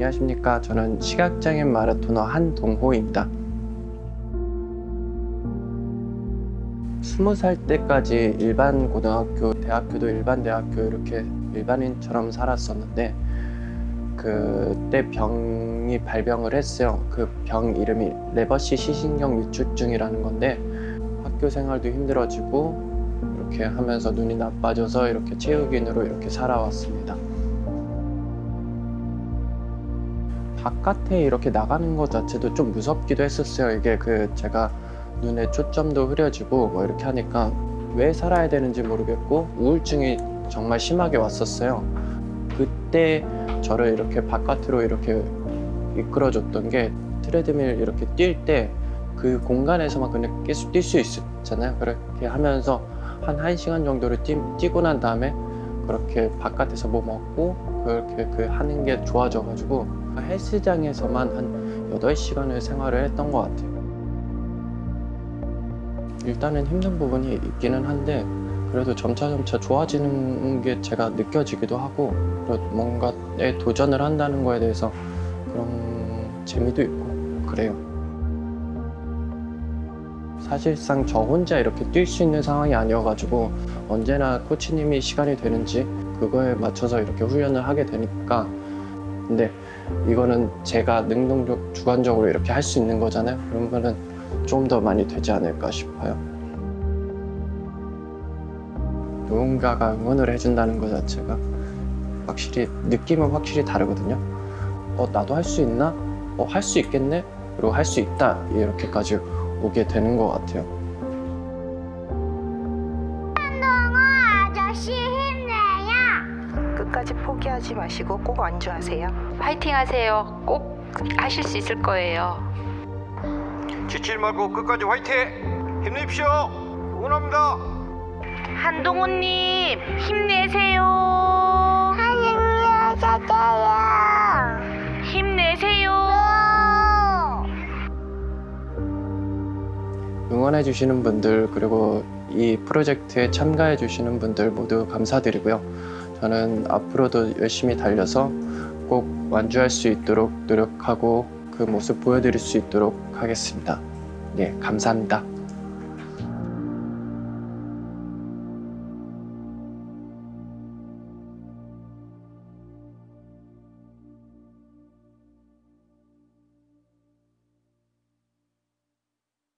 안녕하십니까? 저는 시각장애인 마라토너 한동호입니다. 스무 살 때까지 일반 고등학교, 대학교도 일반 대학교 이렇게 일반인처럼 살았었는데 그때 병이 발병을 했어요. 그 병 이름이 레버시 시신경 위축증이라는 건데 학교 생활도 힘들어지고 이렇게 하면서 눈이 나빠져서 이렇게 체육인으로 이렇게 살아왔습니다 바깥에 이렇게 나가는 것 자체도 좀 무섭기도 했었어요. 이게 그 제가 눈에 초점도 흐려지고 뭐 이렇게 하니까 왜 살아야 되는지 모르겠고 우울증이 정말 심하게 왔었어요. 그때 저를 이렇게 바깥으로 이렇게 이끌어줬던 게 트레드밀 이렇게 뛸 때 그 공간에서만 그냥 계속 뛸 수 있었잖아요. 그렇게 하면서 한 1시간 정도를 뛰, 뛰고 난 다음에 그렇게 바깥에서 뭐 먹고 그렇게 그 하는 게 좋아져 가지고 헬스장에서만 한 8시간을 생활을 했던 것 같아요. 일단은 힘든 부분이 있기는 한데 그래도 점차점차 좋아지는 게 제가 느껴지기도 하고 뭔가에 도전을 한다는 거에 대해서 그런 재미도 있고 그래요. 사실상 저 혼자 이렇게 뛸 수 있는 상황이 아니어가지고 언제나 코치님이 시간이 되는지 그거에 맞춰서 이렇게 훈련을 하게 되니까 근데 이거는 제가 능동적 주관적으로 이렇게 할 수 있는 거잖아요. 그러면은 좀더 많이 되지 않을까 싶어요. 누군가가 응원을 해준다는 것 자체가 확실히 느낌은 확실히 다르거든요. 어 나도 할 수 있나? 어 할 수 있겠네? 그리고 할 수 있다. 이렇게까지 오게 되는 것 같아요 끝까지 포기하지 마시고 꼭 완주하세요. 파이팅 하세요. 꼭 하실 수 있을 거예요. 지칠 말고 끝까지 화이팅! 힘내십시오! 응원합니다! 한동훈님 힘내세요. 찾아요. 힘내세요. 응원해 주시는 분들 그리고 이 프로젝트에 참가해 주시는 분들 모두 감사드리고요 저는 앞으로도 열심히 달려서 꼭 완주할 수 있도록 노력하고 그 모습 보여드릴 수 있도록 하겠습니다. 네 감사합니다